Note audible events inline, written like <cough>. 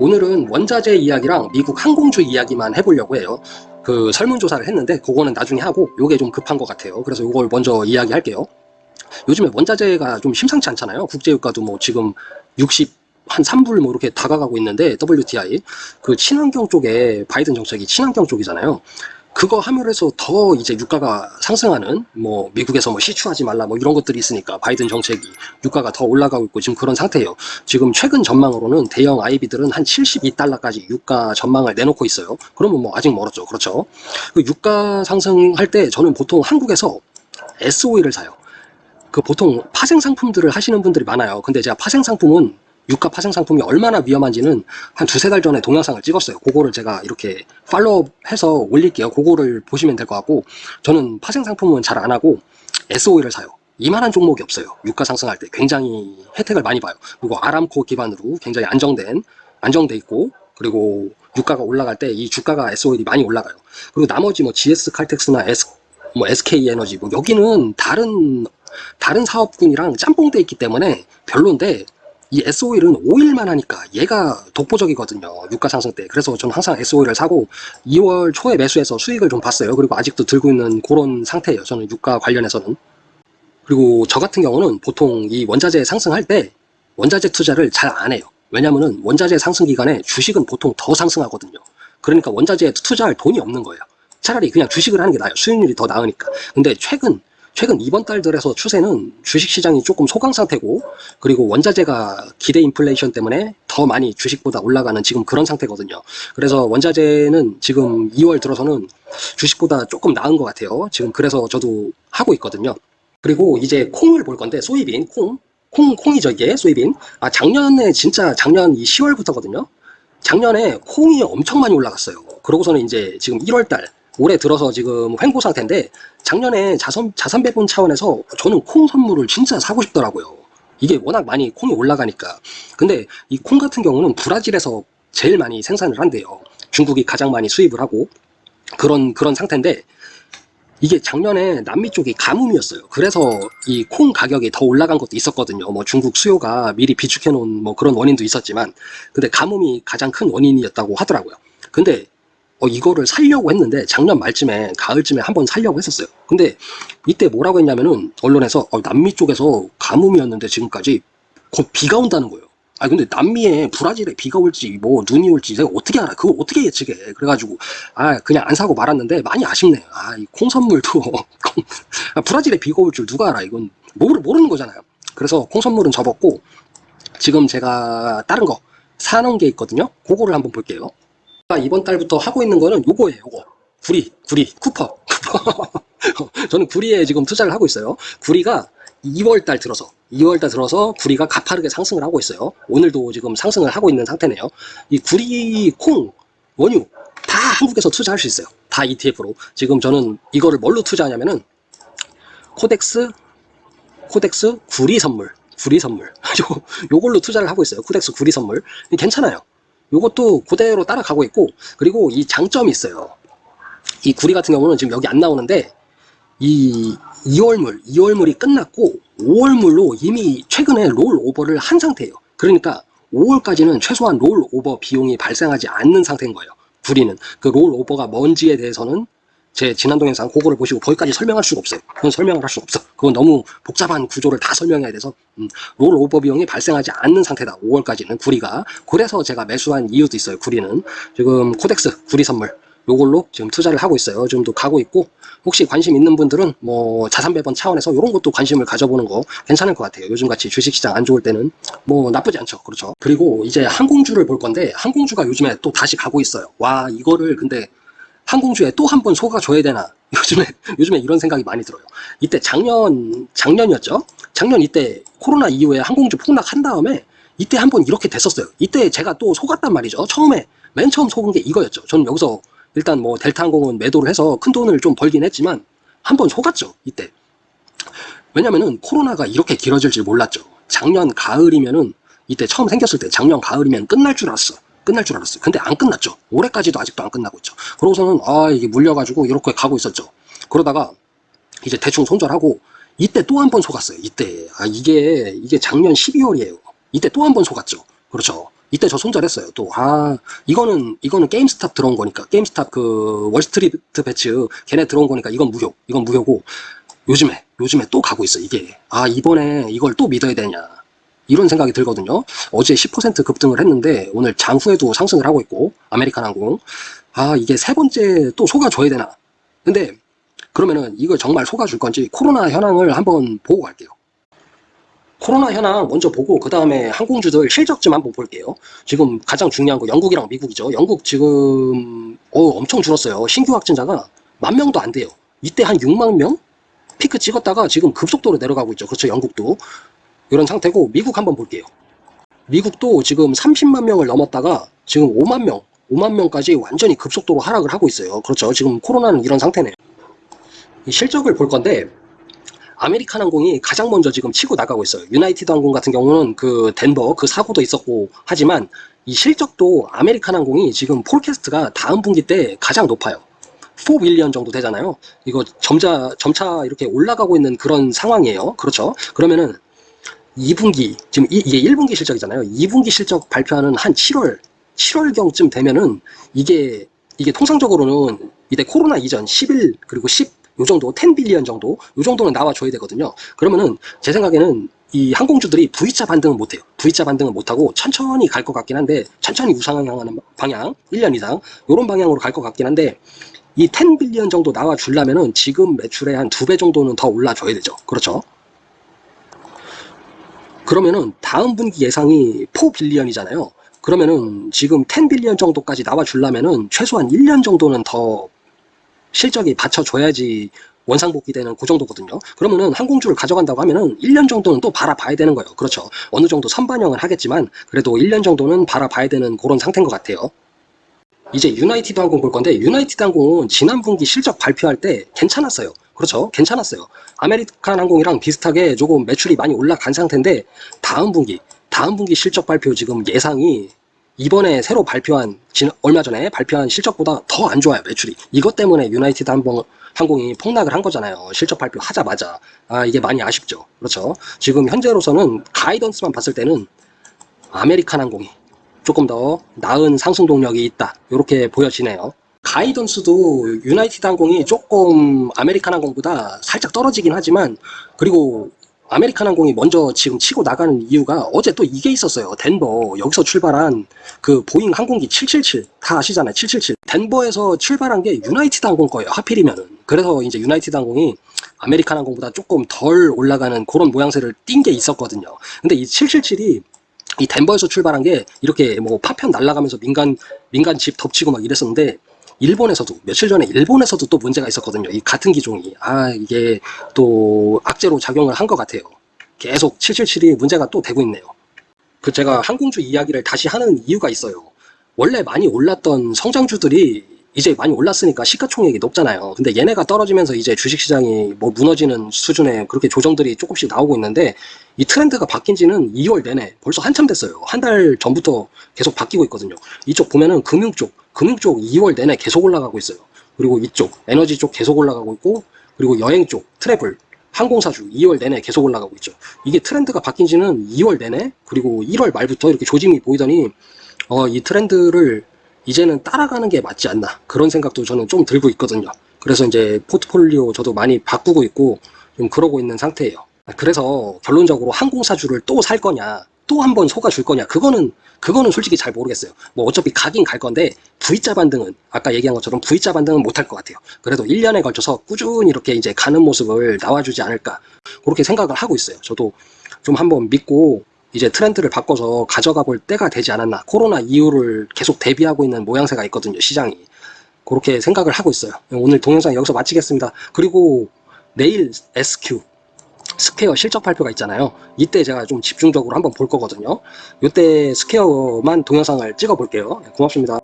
오늘은 원자재 이야기랑 미국 항공주 이야기만 해보려고 해요. 그 설문조사를 했는데 그거는 나중에 하고 요게 좀 급한 것 같아요. 그래서 요걸 먼저 이야기할게요. 요즘에 원자재가 좀 심상치 않잖아요. 국제유가도 뭐 지금 60, 한 3불 뭐 이렇게 다가가고 있는데 WTI 그 친환경 쪽에 바이든 정책이 친환경 쪽이잖아요. 그거 함유해서 더 이제 유가가 상승하는 뭐 미국에서 뭐 시추하지 말라 뭐 이런 것들이 있으니까 바이든 정책이 유가가 더 올라가고 있고 지금 그런 상태예요. 지금 최근 전망으로는 대형 IB들은 한 72달러까지 유가 전망을 내놓고 있어요. 그러면 뭐 아직 멀었죠. 그렇죠. 그 유가 상승할 때 저는 보통 한국에서 SOE를 사요. 그 보통 파생 상품들을 하시는 분들이 많아요. 근데 제가 파생 상품은 유가 파생 상품이 얼마나 위험한지는 한 두세 달 전에 동영상을 찍었어요. 그거를 제가 이렇게 팔로우해서 올릴게요. 그거를 보시면 될 것 같고 저는 파생 상품은 잘 안 하고 SOE를 사요. 이만한 종목이 없어요. 유가 상승할 때 굉장히 혜택을 많이 봐요. 그리고 아람코 기반으로 굉장히 안정된 안정돼 있고 그리고 유가가 올라갈 때 이 주가가 SOE이 많이 올라가요. 그리고 나머지 뭐 GS 칼텍스나 S 뭐 SK 에너지 뭐 여기는 다른 다른 사업군이랑 짬뽕돼 있기 때문에 별론데 이 SO일은 5일만 하니까 얘가 독보적이거든요. 유가 상승 때. 그래서 저는 항상 SO일을 사고 2월 초에 매수해서 수익을 좀 봤어요. 그리고 아직도 들고 있는 그런 상태예요. 저는 유가 관련해서는. 그리고 저 같은 경우는 보통 이 원자재 상승할 때 원자재 투자를 잘 안 해요. 왜냐면은 원자재 상승 기간에 주식은 보통 더 상승하거든요. 그러니까 원자재에 투자할 돈이 없는 거예요. 차라리 그냥 주식을 하는 게 나아요. 수익률이 더 나으니까. 근데 최근 최근 이번 달 들에서 추세는 주식시장이 조금 소강 상태고 그리고 원자재가 기대 인플레이션 때문에 더 많이 주식보다 올라가는 지금 그런 상태거든요. 그래서 원자재는 지금 2월 들어서는 주식보다 조금 나은 것 같아요. 지금 그래서 저도 하고 있거든요. 그리고 이제 콩을 볼 건데 소이빈 콩 콩, 콩이죠 이게 소이빈 아 작년에 진짜 작년 이 10월부터거든요 작년에 콩이 엄청 많이 올라갔어요 그러고서는 이제 지금 1월달 올해 들어서 지금 횡보 상태인데 작년에 자선, 자산 배분 차원에서 저는 콩 선물을 진짜 사고 싶더라고요. 이게 워낙 많이 콩이 올라가니까. 근데 이 콩 같은 경우는 브라질에서 제일 많이 생산을 한대요. 중국이 가장 많이 수입을 하고 그런 그런 상태인데 이게 작년에 남미 쪽이 가뭄이었어요. 그래서 이 콩 가격이 더 올라간 것도 있었거든요. 뭐 중국 수요가 미리 비축해 놓은 뭐 그런 원인도 있었지만 근데 가뭄이 가장 큰 원인이었다고 하더라고요. 근데 어, 이거를 살려고 했는데 작년 말쯤에 가을쯤에 한번 살려고 했었어요. 근데 이때 뭐라고 했냐면은 언론에서 어, 남미 쪽에서 가뭄이었는데 지금까지 곧 비가 온다는 거예요. 아 근데 남미에 브라질에 비가 올지 뭐 눈이 올지 내가 어떻게 알아? 그거 어떻게 예측해? 그래가지고 아 그냥 안 사고 말았는데 많이 아쉽네요. 아이 <laughs> 콩 선물도 아, 브라질에 비가 올 줄 누가 알아? 이건 모르 모르는 거잖아요. 그래서 콩 선물은 접었고 지금 제가 다른 거 사놓은 게 있거든요. 그거를 한번 볼게요. 이번 달부터 하고 있는 거는 요거예요 요거. 구리 구리 쿠퍼. <laughs> 저는 구리에 지금 투자를 하고 있어요. 구리가 2월달 들어서 2월달 들어서 구리가 가파르게 상승을 하고 있어요. 오늘도 지금 상승을 하고 있는 상태네요. 이 구리 콩 원유 다 한국에서 투자할 수 있어요. 다 ETF로. 지금 저는 이거를 뭘로 투자하냐면은 KODEX KODEX 구리 선물 구리 선물. <laughs> 요, 요걸로 투자를 하고 있어요. KODEX 구리 선물. 괜찮아요 이것도 그대로 따라가고 있고 그리고 이 장점이 있어요. 이 구리 같은 경우는 지금 여기 안 나오는데 이 2월물 2월물이 끝났고 5월물로 이미 최근에 rollover를 한 상태예요. 그러니까 5월까지는 최소한 rollover 비용이 발생하지 않는 상태인 거예요. 구리는. 그 rollover가 뭔지에 대해서는 제 지난 동영상 그거를 보시고 거기까지 설명할 수가 없어요. 그건 설명을 할수 없어. 그건 너무 복잡한 구조를 다 설명해야 돼서 음, rollover 비용이 발생하지 않는 상태다. 5월까지는 구리가. 그래서 제가 매수한 이유도 있어요. 구리는. 지금 KODEX 구리 선물 요걸로 지금 투자를 하고 있어요. 지금도 가고 있고 혹시 관심 있는 분들은 뭐 자산 배분 차원에서 이런 것도 관심을 가져보는 거 괜찮을 것 같아요. 요즘같이 주식시장 안 좋을 때는 뭐 나쁘지 않죠. 그렇죠. 그리고 이제 항공주를 볼 건데 항공주가 요즘에 또 다시 가고 있어요. 와 이거를 근데 항공주에 또 한 번 속아줘야 되나? <laughs> 요즘에 요즘에 이런 생각이 많이 들어요. 이때 작년 작년이었죠? 작년 이때 코로나 이후에 항공주 폭락한 다음에 이때 한 번 이렇게 됐었어요. 이때 제가 또 속았단 말이죠. 처음에 맨 처음 속은 게 이거였죠. 저는 여기서 일단 뭐 델타항공은 매도를 해서 큰 돈을 좀 벌긴 했지만 한 번 속았죠 이때. 왜냐면은 코로나가 이렇게 길어질 줄 몰랐죠. 작년 가을이면은 이때 처음 생겼을 때 작년 가을이면 끝날 줄 알았어 끝날 줄 알았어요. 근데 안 끝났죠. 올해까지도 아직도 안 끝나고 있죠. 그러고서는 아 이게 물려가지고 이렇게 가고 있었죠. 그러다가 이제 대충 손절하고 이때 또 한 번 속았어요. 이때 아 이게 이게 작년 12월이에요. 이때 또 한 번 속았죠. 그렇죠. 이때 저 손절했어요. 또, 아, 이거는, 이거는 GameStop 들어온 거니까. GameStop 그 WallStreetBets 걔네 들어온 거니까 이건 무효. 이건 무효고, 요즘에, 요즘에 또 가고 있어, 이게. 아, 이번에 이걸 또 믿어야 되냐. 이런 생각이 들거든요. 어제 10% 급등을 했는데, 오늘 장후에도 상승을 하고 있고, 아메리칸 항공. 아, 이게 세 번째 또 속아줘야 되나. 근데, 그러면은 이걸 정말 속아줄 건지 코로나 현황을 한번 보고 갈게요. 코로나 현황 먼저 보고 그 다음에 항공주들 실적 좀 한번 볼게요. 지금 가장 중요한 거 영국이랑 미국이죠. 영국 지금 어, 엄청 줄었어요. 신규 확진자가 만 명도 안 돼요. 이때 한 6만 명 피크 찍었다가 지금 급속도로 내려가고 있죠. 그렇죠. 영국도 이런 상태고 미국 한번 볼게요. 미국도 지금 30만 명을 넘었다가 지금 5만 명, 5만 명까지 완전히 급속도로 하락을 하고 있어요. 그렇죠. 지금 코로나는 이런 상태네요. 이 실적을 볼 건데 아메리칸 항공이 가장 먼저 지금 치고 나가고 있어요. 유나이티드 항공 같은 경우는 그 덴버 그 사고도 있었고 하지만 이 실적도 아메리칸 항공이 지금 forecast가 다음 분기 때 가장 높아요. 4 billion 정도 되잖아요. 이거 점차 점차 이렇게 올라가고 있는 그런 상황이에요. 그렇죠? 그러면은 2분기 지금 이, 이게 1분기 실적이잖아요. 2분기 실적 발표하는 한 7월 7월경쯤 되면은 이게 이게 통상적으로는 이때 코로나 이전 11 그리고 10 요 정도 10빌리언 정도 요 정도는 나와줘야 되거든요. 그러면은 제 생각에는 이 항공주들이 V자 반등은 못해요. V자 반등은 못하고 천천히 갈 것 같긴 한데 천천히 우상향하는 방향 1년 이상 요런 방향으로 갈 것 같긴 한데 이 10빌리언 정도 나와 주려면은 지금 매출의 한 두 배 정도는 더 올라줘야 되죠. 그렇죠? 그러면은 다음 분기 예상이 4빌리언이잖아요. 그러면은 지금 10 billion 정도까지 나와 주려면은 최소한 1년 정도는 더 실적이 받쳐줘야지 원상복귀 되는 그 정도거든요. 그러면은 항공주를 가져간다고 하면은 1년 정도는 또 바라봐야 되는 거예요. 그렇죠. 어느 정도 선반영을 하겠지만 그래도 1년 정도는 바라봐야 되는 그런 상태인 것 같아요. 이제 유나이티드 항공 볼 건데 유나이티드 항공은 지난 분기 실적 발표할 때 괜찮았어요. 그렇죠. 괜찮았어요. 아메리칸 항공이랑 비슷하게 조금 매출이 많이 올라간 상태인데 다음 분기 다음 분기 실적 발표 지금 예상이 이번에 새로 발표한 진- 얼마 전에 발표한 실적보다 더 안 좋아요 매출이. 이것 때문에 유나이티드 항공, 항공이 폭락을 한 거잖아요 실적 발표하자마자. 아 이게 많이 아쉽죠. 그렇죠? 지금 현재로서는 guidance만 봤을 때는 아메리칸 항공이 조금 더 나은 상승 동력이 있다. 이렇게 보여지네요 guidance도 유나이티드 항공이 조금 아메리칸 항공보다 살짝 떨어지긴 하지만 그리고 아메리칸 항공이 먼저 지금 치고 나가는 이유가 어제 또 이게 있었어요. 덴버 여기서 출발한 그 보잉 항공기 777 다 아시잖아요. 777 덴버에서 출발한 게 유나이티드 항공 거예요. 하필이면은 그래서 이제 유나이티드 항공이 아메리칸 항공보다 조금 덜 올라가는 그런 모양새를 띈 게 있었거든요. 근데 이 777이 이 덴버에서 출발한 게 이렇게 뭐 파편 날아가면서 민간 민간 집 덮치고 막 이랬었는데 일본에서도 며칠 전에 일본에서도 또 문제가 있었거든요. 이 같은 기종이 아 이게 또 악재로 작용을 한 것 같아요. 계속 777이 문제가 또 되고 있네요. 그 제가 항공주 이야기를 다시 하는 이유가 있어요. 원래 많이 올랐던 성장주들이 이제 많이 올랐으니까 시가총액이 높잖아요. 근데 얘네가 떨어지면서 이제 주식시장이 뭐 무너지는 수준의 그렇게 조정들이 조금씩 나오고 있는데 이 트렌드가 바뀐 지는 2월 내내 벌써 한참 됐어요. 한 달 전부터 계속 바뀌고 있거든요. 이쪽 보면은 금융 쪽, 금융 쪽 2월 내내 계속 올라가고 있어요. 그리고 이쪽 에너지 쪽 계속 올라가고 있고 그리고 여행 쪽 트래블 항공사주 2월 내내 계속 올라가고 있죠. 이게 트렌드가 바뀐 지는 2월 내내 그리고 1월 말부터 이렇게 조짐이 보이더니 어, 이 트렌드를 이제는 따라가는 게 맞지 않나 그런 생각도 저는 좀 들고 있거든요. 그래서 이제 포트폴리오 저도 많이 바꾸고 있고 좀 그러고 있는 상태예요. 그래서 결론적으로 항공사주를 또 살 거냐 또 한 번 속아줄 거냐 그거는 그거는 솔직히 잘 모르겠어요. 뭐 어차피 가긴 갈 건데 V자 반등은 아까 얘기한 것처럼 V자 반등은 못할 것 같아요. 그래도 1년에 걸쳐서 꾸준히 이렇게 이제 가는 모습을 나와주지 않을까 그렇게 생각을 하고 있어요. 저도 좀 한번 믿고 이제 트렌드를 바꿔서 가져가 볼 때가 되지 않았나. 코로나 이후를 계속 대비하고 있는 모양새가 있거든요, 시장이. 그렇게 생각을 하고 있어요. 오늘 동영상 여기서 마치겠습니다. 그리고 내일 SQ, 스퀘어 실적 발표가 있잖아요. 이때 제가 좀 집중적으로 한번 볼 거거든요. 이때 스퀘어만 동영상을 찍어 볼게요. 고맙습니다.